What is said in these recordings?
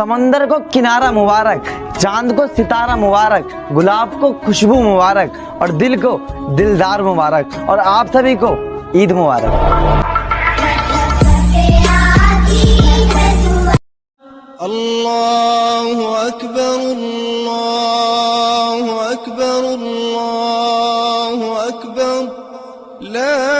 समंदर को किनारा मुबारक, चाँद को सितारा मुबारक, गुलाब को खुशबू मुबारक और दिल को दिलदार मुबारक और आप सभी को ईद मुबारक। अल्लाह अकबर अल्लाह अकबर अल्लाह अकबर। ला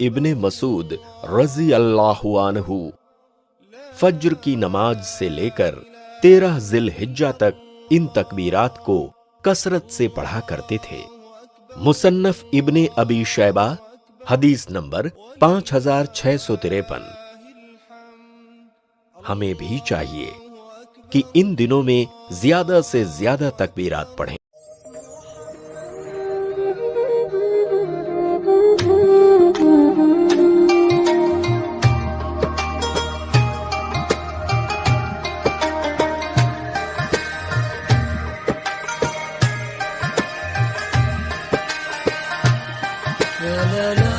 इब्ने मसूद रजी अल्लाह अनहु फज्र की नमाज से लेकर तेरह जिल हिज्जा तक इन तकबीरात को कसरत से पढ़ा करते थे मुसन्नफ इब्ने अबी शैबा हदीस नंबर पाँच हज़ार छह सौ तिरपन। हमें भी चाहिए कि इन दिनों में ज़्यादा से ज़्यादा तकबीरात पढ़ें। रब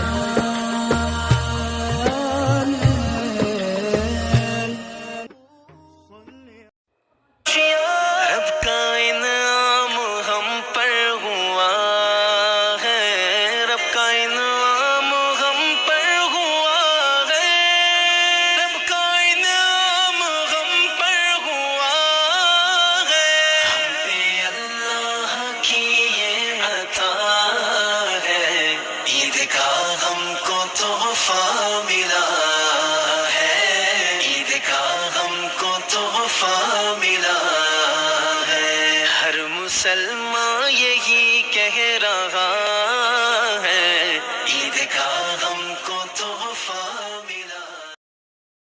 मुसलमान यही कह रहा